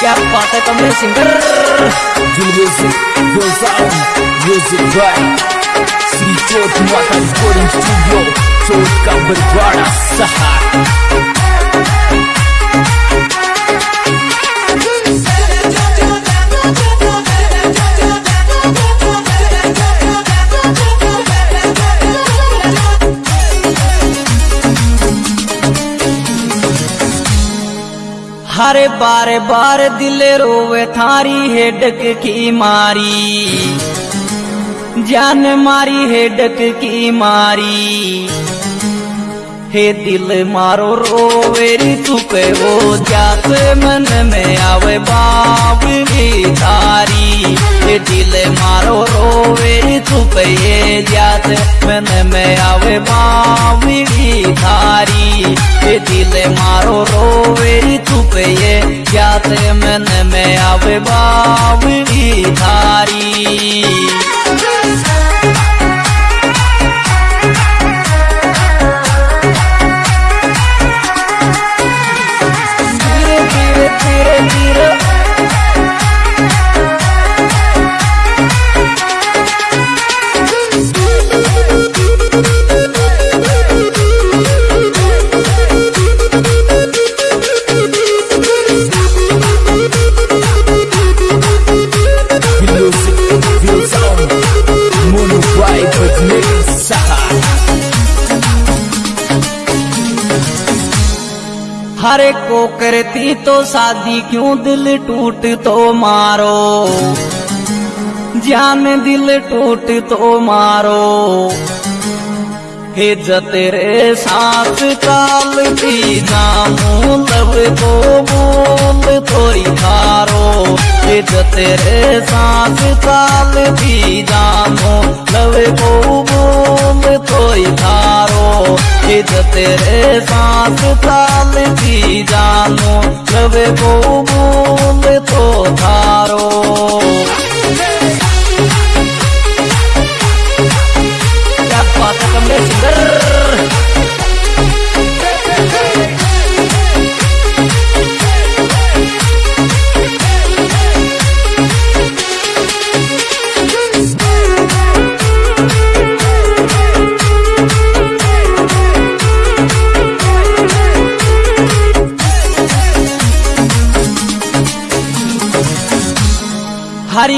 क्या बात है कमरे singer Your music, your sound, music by Sri Chot Mata Recording Studio Chot का बरवाड़ा सहार हरे बारे बार दिल रोवे थारी हेडक की मारी। जान मारी हेडक की मारी। हे दिल मारो रोवेरी चुके वो जात मन में आवे बाप भी तारी। हे दिल मारो रोवेरी चुके ये जात मन में आवे बाप भी तारी। हे दिल मारो चुके ये क्या मन में आवे बाबी तारी हरे को करती तो शादी क्यों दिल टूट तो मारो? जान दिल टूट तो मारो। हे जतेरे साथ काल की नामो लब को बोल थोड़ी थारो। हे जतेरे साथ काल की नामो लब को बोल थोड़ी थारो। हे जतेरे साथ काल की जानो लब को बोल तो थारो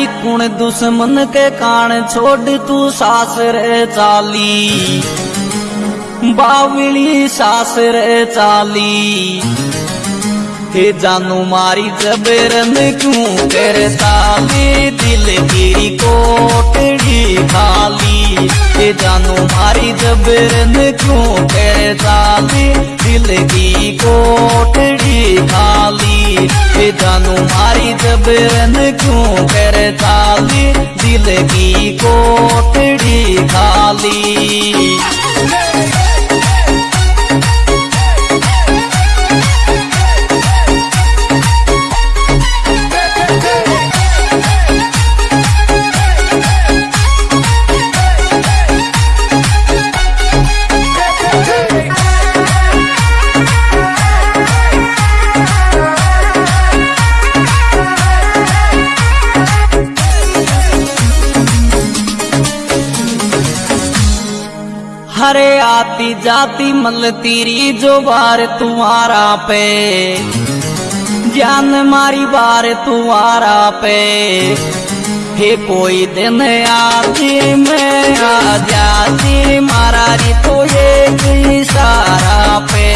कुण दुश्मन के कान छोड़ तू सास रे चाली। बावली सास रे चाली। हे जानू मारी जबरन क्यों कर ताली? दिल की कोटड़ी खाली। हे जानू मारी जबरन क्यों कर ताली? दिल की कोटड़ी खाली। जानू मारी जबरन क्यों कर ताली? दिल की कोटड़ी खाली। हरे आती जाती मल तीरी जो बार तुम्हारा पे। ज्ञान मारी बार तुम्हारा पे। हे कोई दिन आती मैं आ जाती मारा तो एक इशारा पे।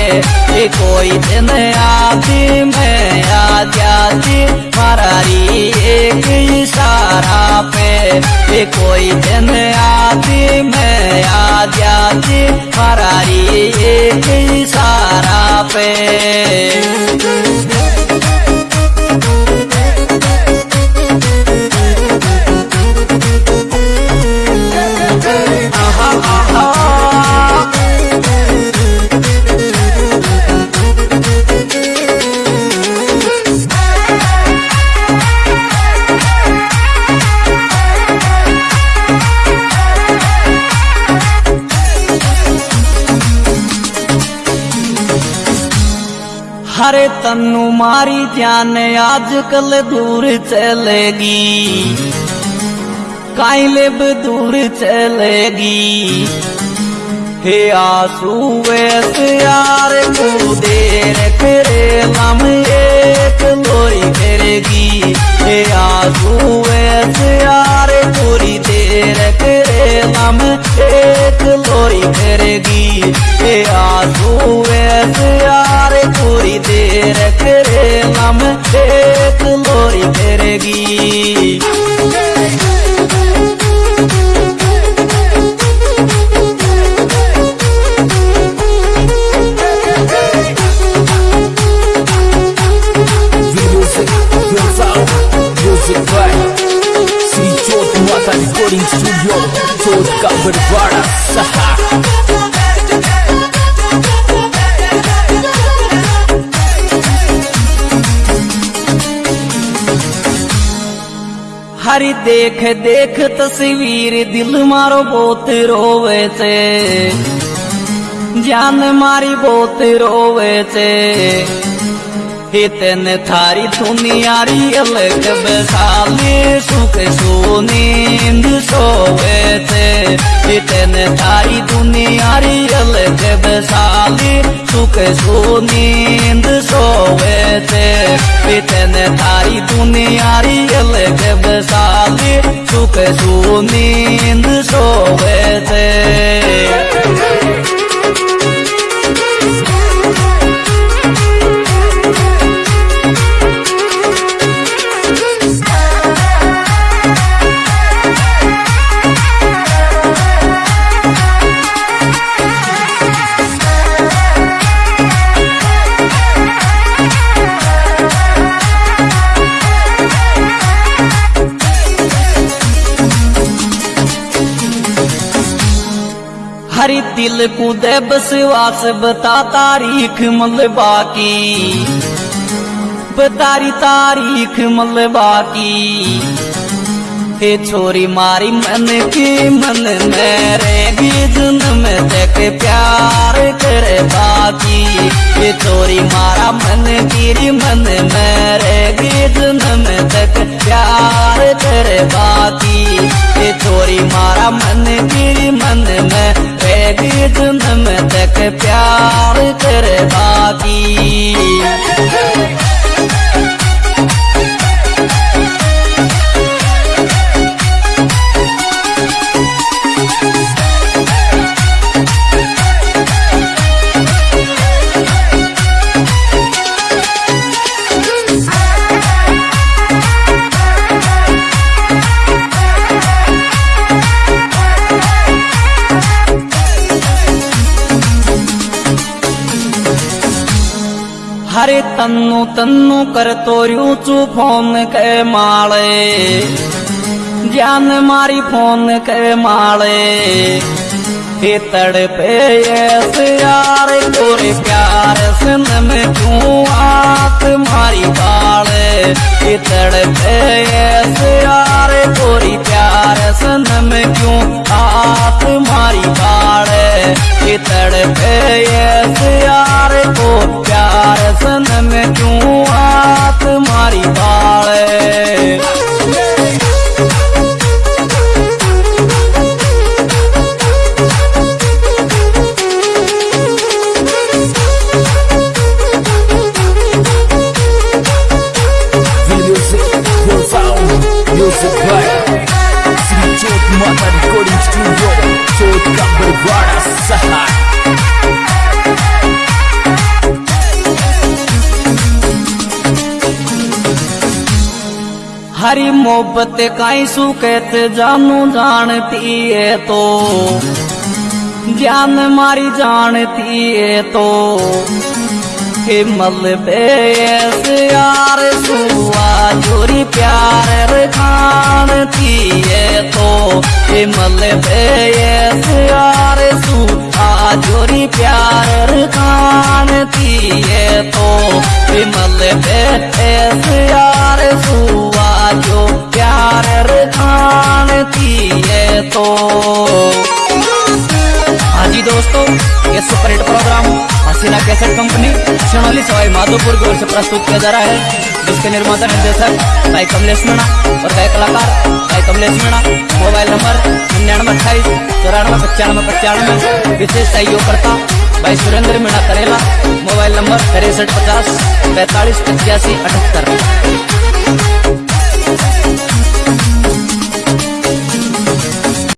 हे कोई दिन आती मैं आ जाती मारा री एक इशारा पे। हे कोई दिन आती मैं आ जाती मारा री एक इशारा पे। हरे तन्नू मारी जान आजकल दूर चलेगी। काइले दूर चलेगी। हे आँसू वैसे यार देर करे लम एक लोरी करेगी हे आँसू वैसे यार पूरी देर करे लम एक लोरी करेगी हे आँसू लोरी करेगी Music, your sound, music by हरी देख देख तस्वीर, दिल मारो बहुत रोवे से जान मारी बहुत रोवे से हितन थारी दुनियारी अलग बसाली, सुख सुनींद सोवे से हितन थारी दुनियारी अलग बसाली, सुख सुनींद सोवे से हितन थारी दुनियारी बसाली सुख सुनींद सोवे से हरी दिल को दे बसवास बता तारीख मल बाकी बतारी तारीख मल बाकी हे छोरी मारी मन की, मन मेरे जन्म तक प्यार करे बाकी। हे छोरी मारा मन की मन मेरे जन्म तक प्यार करे बाकी। हे छोरी मारा मन की मन में रहेगी में तक प्यार कर बाकी। हरे तन्नु तन्नु कर तोरियो चू फ़ोन के माले। ज्ञान मारी फ़ोन के माले। हे तड़पे ऐसे यार, तोरे प्यार सन में क्यों आत मारी बाले? हे तड़पे ऐसे यार, तोरी प्यार सन में क्यों आत मारी बाले? तड़पे ऐसे हरी मोहब्बत काई सुकैत जानू जानती है तो। ज्ञान मारी जानती है तो। मल बेस यार सुआ, जोरी प्यार खानती है तो। मल बेस यार सुआ, जोरी प्यार खानती है तो। मल बेस यार सुआ, जो प्यार खानती है तो। हाँ जी दोस्तों ये ये superhit programme, Haseena cassette company Sonali Sawai Madhopur की ओर से प्रस्तुत किया जा रहा है। जिसके निर्माता निर्देशक भाई कमलेश मीणा और गायक कलाकार भाई कमलेश मीणा। मोबाइल नंबर निन्यानवे अट्ठाईस, चौरानवे पचानवे पचानवे, विशेष सहयोगकर्ता भाई सुरेंद्र मीणा करेला। मोबाइल नंबर तिरसठ पचास, पैंतालीस पचासी अठहत्तर।